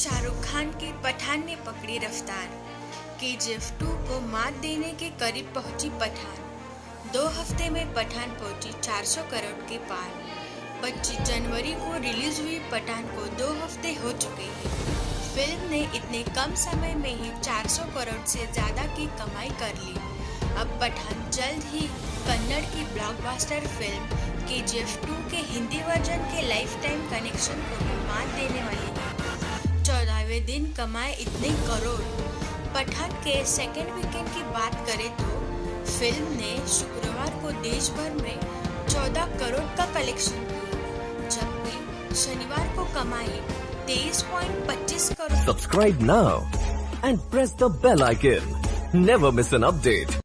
शाहरुख खान की पठान ने पकड़ी रफ्तार। के एफ़ टू को मात देने के करीब पहुँची पठान। दो हफ़्ते में पठान पहुँची 400 करोड़ के पार। 25 जनवरी को रिलीज़ हुई पठान को दो हफ़्ते हो चुके हैं। फ़िल्म ने इतने कम समय में ही 400 करोड़ से ज़्यादा की कमाई कर ली। अब पठान जल्द ही कन्नड़ की ब्लॉकबस्टर फ़िल्म के जी एफ़ टू के हिंदी वर्जन के लाइफ टाइम कनेक्शन को भी मात देने वाली दिन कमाए इतने करोड़। पठान के सेकेंड वीकेंड की बात करें तो फ़िल्म ने शुक्रवार को देश भर में 14 करोड़ का कलेक्शन किया, जबकि शनिवार को कमाई 23.25 crore. Subscribe now and press the bell icon never miss an update.